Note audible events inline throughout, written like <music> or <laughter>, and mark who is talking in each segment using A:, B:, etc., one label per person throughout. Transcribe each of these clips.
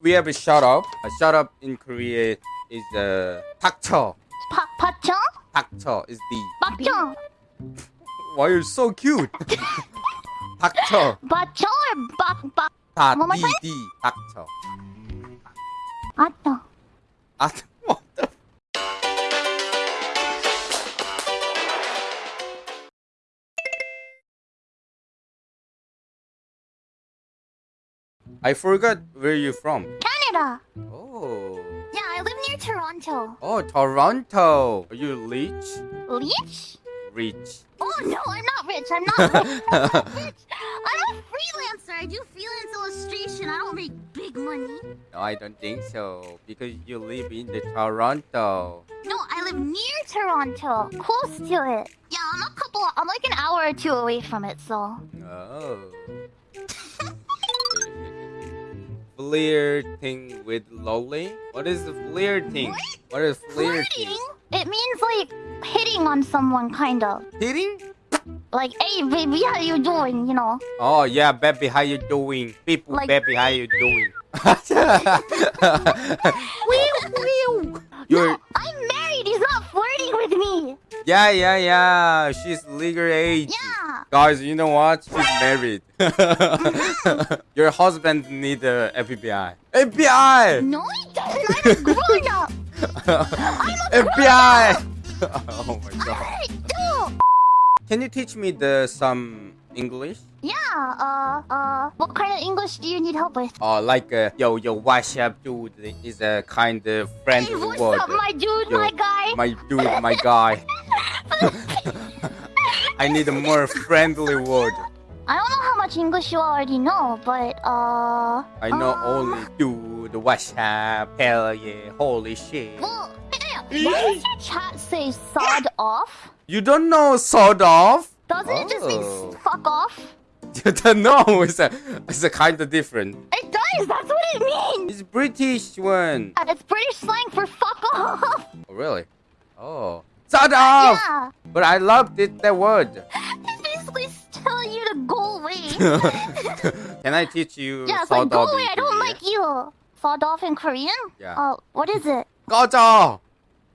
A: We have a shut up. A shut up in Korea is uh, 닥쳐.
B: 파, 파청?
A: 닥쳐 is the.
B: 막청?
A: Why you're so cute? <laughs> 닥쳐.
B: 마청 or 박, 박?
A: 다
B: One more
A: D
B: time?
A: D 닥쳐.
B: 아따.
A: 아, what I forgot where you're from.
B: Canada.
A: Oh.
B: Yeah, I live near Toronto.
A: Oh, Toronto. Are you rich?
B: Rich?
A: Rich.
B: Oh no, I'm not rich. I'm not <laughs> rich. I'm not rich. I'm a freelancer. I do freelance illustration. I don't make big money.
A: No, I don't think so. Because you live in the Toronto.
B: No, I live near Toronto, close to it. Yeah, I'm a couple. I'm like an hour or two away from it, so.
A: Oh. <laughs> Flirting with Lolly? What is the flirting? What is flirting?
B: Flirting? It means like hitting on someone, kind of.
A: Hitting?
B: Like, hey, baby, how you doing? You know.
A: Oh yeah, baby, how you doing? People,
B: Like-
A: baby, how you doing? <laughs> <laughs> You're
B: No, I'm married. He's not flirting with me.
A: Yeah, yeah, yeah. She's legal age.
B: Yeah.
A: Guys, you know what? She's married. <laughs> Your husband need a FBI. FBI!
B: No, he doesn't. I'm a grown up.
A: FBI! <laughs> oh my god. Can you teach me the some English?
B: Yeah. Uh. Uh. What kind of English do you need help with?
A: Uh, like uh, yo yo what's up dude is a kind of friendly
B: Hey, what's
A: word.
B: up, my dude,
A: Yo,
B: my guy?
A: My dude, my guy. <laughs> I need a more friendly word.
B: I don't know how much English you already know, but uh.
A: I know
B: um,
A: only dude, what's up, hell yeah, holy shit.
B: Well, why does your chat say sod off?
A: You don't know sod off?
B: Doesn't it just mean
A: Oh.
B: fuck off? <laughs>
A: You don't know. It's a, it's a kind of different.
B: It does. That's what it means.
A: It's British one.
B: And It's British slang for fuck off.
A: Oh, really? Oh. Sort of!
B: Yeah.
A: But I loved it, that word. <laughs>
B: It's basically telling you to go away. <laughs>
A: Can I teach you
B: yeah, it's
A: sort
B: like go
A: of
B: away.
A: in
B: I don't
A: Korean?
B: like you. Sawed off in Korean?
A: Yeah.
B: Uh, what is it? <laughs>
A: 꺼져!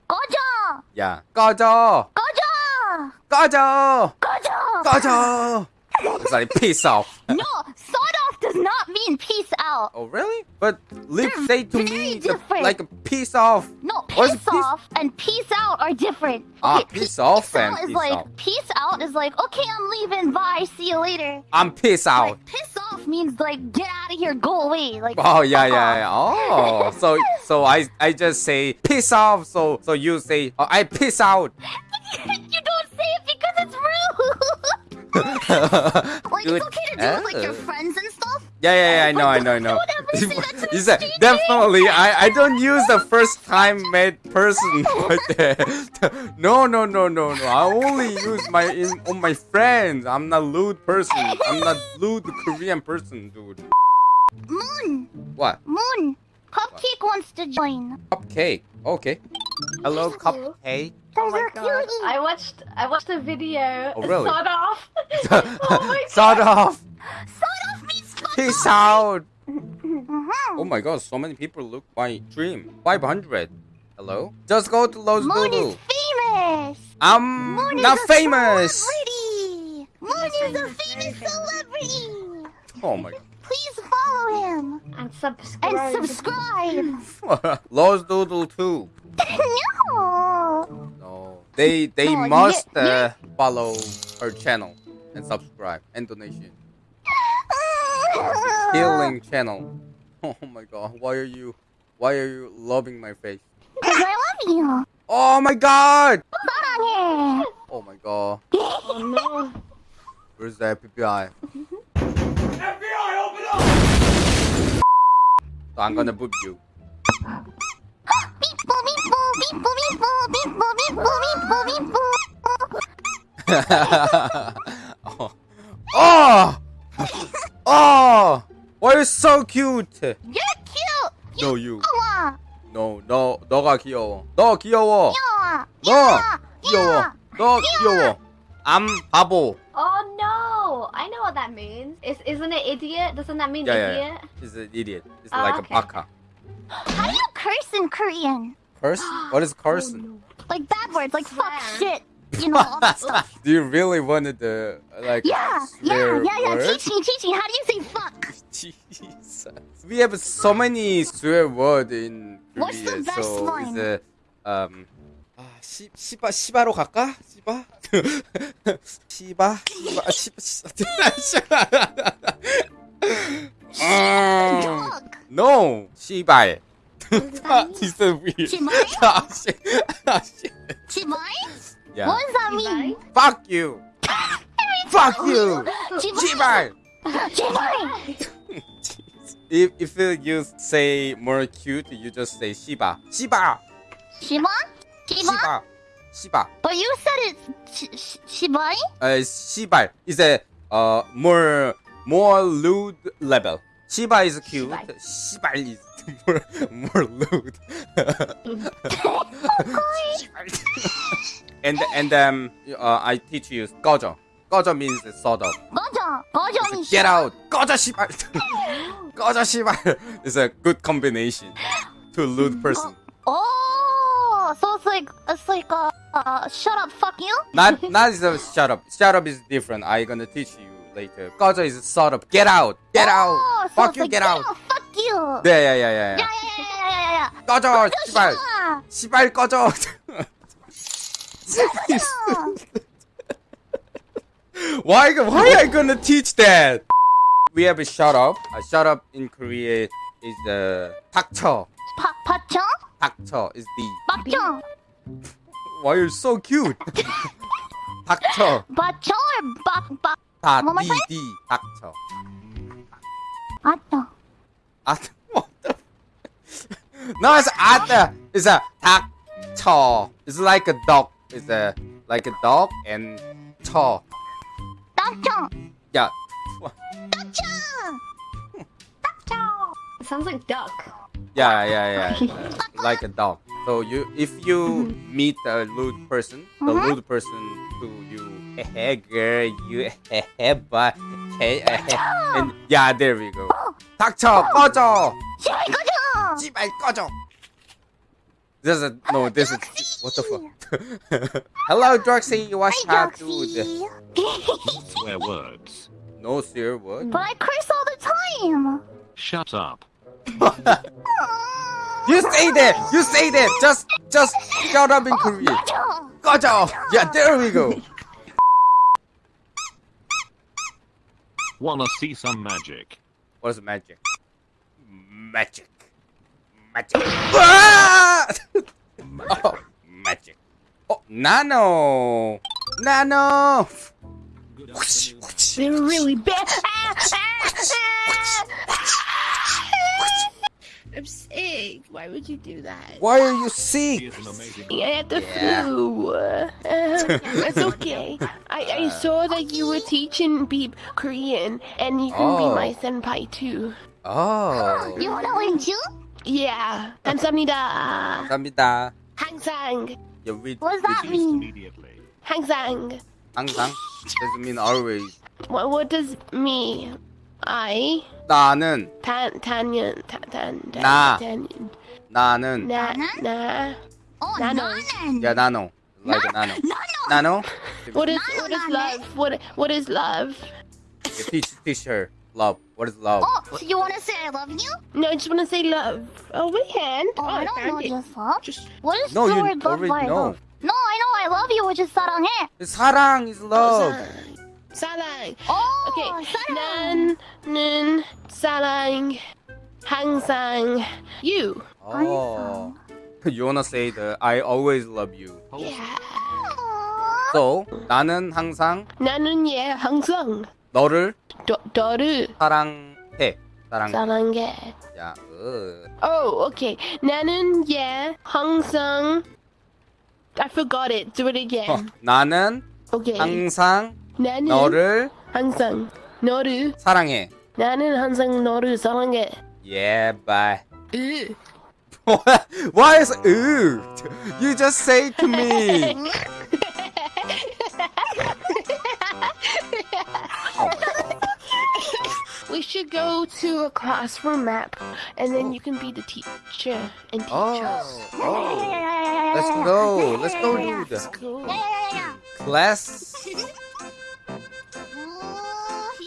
B: 꺼져.
A: Yeah. 꺼져!
B: 꺼져.
A: 꺼져!
B: 꺼져.
A: 꺼져! It's like peace off.
B: No, sawed off does not mean peace out.
A: Oh, really? But lips
B: They're
A: say to
B: very
A: me the,
B: different.
A: like a peace off.
B: No,
A: What's
B: piss off and peace out are different.
A: Ah,
B: Okay,
A: peace
B: peace
A: off
B: out
A: and
B: is
A: peace
B: like
A: out.
B: peace out is like okay, I'm leaving. Bye. See you later.
A: I'm peace out.
B: Like piss off means like get out of here, go away. Like
A: Oh yeah, yeah, yeah. Oh, <laughs> so so I I just say peace off. So so you say oh, I peace out. <laughs>
B: you don't say it because it's rude. <laughs> like it's okay to do with like your
A: oh.
B: friends and stuff.
A: Yeah, yeah, yeah, I know, I know, I know.
B: don't ever say that to
A: You said definitely. I I don't use the first time met person like that. <laughs> No, no, no, no, no. I only use my in on my friends. I'm not lewd person. I'm not lewd Korean person, dude.
B: Moon,
A: What?
B: Moon, Cupcake wants to join.
A: Cupcake. Okay. Hello, cupcake.
B: Those
C: oh
B: my
C: god. I watched I watched a video.
A: Oh, really?
C: Sawed off. <laughs> oh my God.
A: Sort off. Peace out.
B: Mhm.
A: Oh my god, so many people look my stream. 500. Hello? Just go to Los
B: Moon
A: Doodle.
B: is famous.
A: I'm
B: Moon
A: not
B: is a
A: famous.
B: Celebrity. Moon is a famous celebrity.
A: Oh my god.
B: Please follow him
C: And subscribe.
B: and
C: subscribe.
B: subscribe. <laughs>
A: Los Doodle too. <laughs>
B: no.
A: No. They they
B: No,
A: must
B: you-
A: uh, follow her channel and subscribe and donation healing channel. <laughs> Oh my god, why are you, why are you loving my face?
B: Cause I love you.
A: Oh my god. oh my god.
C: Oh <laughs> no.
A: Where's the FBI? FBI, open up! So I'm gonna boop you. oh! Oh! Oh! Why you so cute?
B: You're cute.
A: No, you.
B: 귀여워.
A: No, 너 너가 귀여워. 너 귀여워.
B: 귀여워.
A: 너
B: 귀여워.
A: 귀여워. 너 귀여워. I'm 바보.
C: Oh no. I know what that means. Is isn't it idiot? Doesn't that mean
A: Yeah, yeah,
C: idiot?
A: is an idiot. It's
C: Ah,
A: like
C: okay.
A: a baka.
B: How do you curse in Korean?
A: Curse? What is
C: Oh,
A: cursing? <gasps>
B: Like bad words, like fuck,
C: Swear.
B: shit, you know, all that stuff. <laughs>
A: Do you really wanted the like
B: Yeah, yeah,
A: swear
B: yeah, yeah.
A: word?
B: Teach me, teach me. How do you say fuck? <laughs>
A: Jesus. We have so many swear word in
B: What's the
A: Korea.
B: best
A: so
B: one?
A: it's a um 아, 시, 시바 시바로 갈까? 시바? 시바? 시바 시바 시바 음,
B: Dog.
A: No 시발 <laughs> Ah, This is weird
B: 시발?
A: Ah, shit. Ah, shit.
B: Chibai?
A: Yeah
B: What does that mean?
A: Fuck you Fuck you
B: Chibai.
A: 시발
B: Chibai.
A: If if you say more cute, you just say Shiba. Shiba.
B: Shiba? Shiba?
A: Shiba. Shiba.
B: But you said it's sh- sh- Shibai?
A: Uh, Shiba is a uh more more lewd level. Shiba is cute. Shiba is more <laughs> more lewd. <laughs> <laughs> and and um uh, I teach you gojo. Gojo means sort of.
B: Gojo. Gojo means
A: Get out. Gojo Shiba. <laughs> gojo Shiba <laughs> is a good combination to lewd person.
B: Oh, so it's like it's like uh, uh shut up, fuck you.
A: Not not is a shut up. Shut up is different. I gonna teach you later. Gojo is sort of get out. Get
B: oh,
A: out.
B: So
A: Fuck
B: it's
A: you.
B: like,
A: Get out.
B: Fuck you.
A: Yeah yeah yeah yeah.
B: Yeah,
A: yeah.
B: yeah, yeah, yeah, yeah, yeah, yeah.
A: 꺼져 씨발
B: Shut
A: 씨발 꺼져 <laughs> <laughs> why why I gonna teach that we have a shut up a shut up in Korea is the 닥쳐
B: Pa- Pacho?
A: 닥쳐 is the
B: Pacho?
A: why you're so cute <laughs> 닥쳐
B: Pacho or bak bak?
A: 다
B: One more
A: D
B: time?
A: D 닥쳐
B: Pacho.
A: 아 what the <laughs> no it's 아 it's a 닥쳐 it's like a dog it's a like a dog and 쳐
B: Pacho.
A: yeah
B: Pacho. Pacho.
C: It sounds like duck.
A: Yeah, yeah, yeah. <laughs> like a dog. So you, if you meet a lewd person, the
B: Mhm.
A: lewd person to you, hey girl, <laughs> you hey but hey, hey, and yeah, there we go. 닥쳐, 꺼져,
B: Shibai gojo.
A: 씨발 꺼져. This is a, no, this is what the fuck. <laughs> Hello, Droxy. What's
B: Hi,
A: up, dude?
B: Doxy.
D: Swear words.
A: No swear word.
B: But I curse all the time.
D: Shut up. <laughs>
A: You say that. You say that. Just, just shut up in Korean.
B: Pacho.
A: 꺼져. Yeah, there we go.
D: Wanna see some magic?
A: What is magic? Magic. Magic. <laughs> Ah! oh, magic. Oh, nano. Nano.
C: They were really bad. I'm sick. Why would you do that?
A: Why are you
D: He
A: sick?
D: is an amazing
C: I had the
A: Yeah.
C: flu. Uh, <laughs> it's okay. I, I saw that you were teaching Beep Korean, and you can be
A: Oh.
C: my senpai too.
A: Oh.
B: You wanna learn too?
C: Yeah. 감사합니다.
A: 감사합니다.
C: 항상.
A: You read
B: What does that
A: read
B: mean?
D: immediately.
C: 항상.
A: 항상 doesn't mean always.
C: What, what does me? I
A: 나는
C: tan tanyan tan tan
A: 나.
C: tan
A: 나는
C: na
B: 나는?
C: na.
B: Oh,
C: Nano.
B: nanan.
A: yeah nano like a nano.
B: Nano.
A: Nano.
C: What is
B: Nano,
C: what is
B: nano.
C: love? What what is love?
A: You teach teach her love. What is love?
B: Oh, so you wanna say I love you?
C: No, I just want to say love. Oh, my hand.
B: Oh, I don't
C: found
B: know
C: it.
B: just love.
C: Just
B: What is
A: No,
B: the
A: you
B: word love
A: already
B: by
A: know.
B: love? No, I know I love you, which is 사랑해.
A: 사랑 is love.
C: 사랑.
B: Oh,
C: Okay.
B: 사랑.
C: 나는 사랑 항상 you.
A: Oh. <laughs> You wanna say the I always love you.
C: Yeah.
B: Aww.
A: So 나는 항상
C: 나는 얘 항상
A: 너를
C: 너, 너를
A: 사랑해. 사랑.
C: 사랑해.
A: 야. 으.
C: Oh, okay. 나는 얘 항상 I forgot it. Do it
A: 어,
C: again.
A: 나는
C: Okay.
A: 항상
C: 나는
A: 너를
C: 항상 너를
A: 사랑해.
C: 나는 항상 너를 사랑해.
A: Yeah, bye.
C: 으.
A: Why is 으? You just say to me. Oh. <laughs>
C: We should go to a classroom map, and then you can be the teacher and teach
A: Oh,
C: us.
A: Oh. Let's go. Let's go do
B: yeah.
C: Cool.
B: Yeah, yeah, yeah, yeah.
A: class.
B: He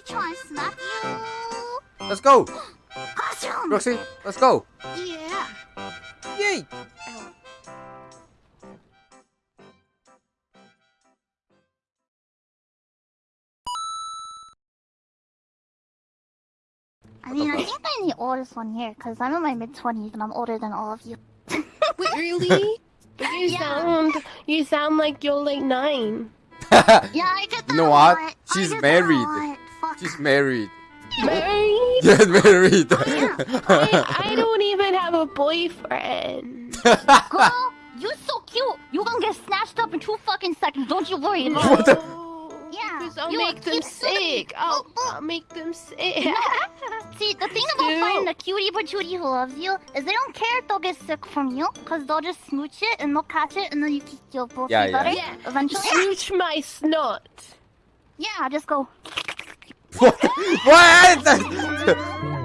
B: trying to smack you.
A: Let's go. <gasps>
B: Classroom.
A: Roxy, let's go.
B: Yeah.
A: Yay.
B: I mean, I think I'm the oldest one here because I'm in my mid twenties and I'm older than all of you. <laughs>
C: Wait, really? But you
B: Yeah.
C: sound you sound like you're like nine. <laughs>
B: Yeah, I get that.
A: You know
B: a
A: what? She's
B: I get
A: married.
B: That a. Fuck.
A: She's married.
C: Married? <laughs>
A: Oh, yeah, married.
C: I, I don't even have a boyfriend.
B: Girl, you're so cute. You're gonna get snatched up in two fucking seconds. Don't you worry about
A: What
B: it.
A: the-
B: Yeah,
C: I'll
B: you-
C: make them
B: you
C: sick. I'll,
B: Oh, oh.
C: I'll make them sick.
B: See, the thing about
C: Dude.
B: finding a cutie patootie who loves you is they don't care if they'll get sick from you, because they'll just smooch it and they'll catch it and then you keep you'll both
A: Yeah, yeah.
C: Yeah.
B: eventually.
C: Smooch my snot.
B: Yeah, just go. <laughs>
A: what? What? <laughs> <laughs>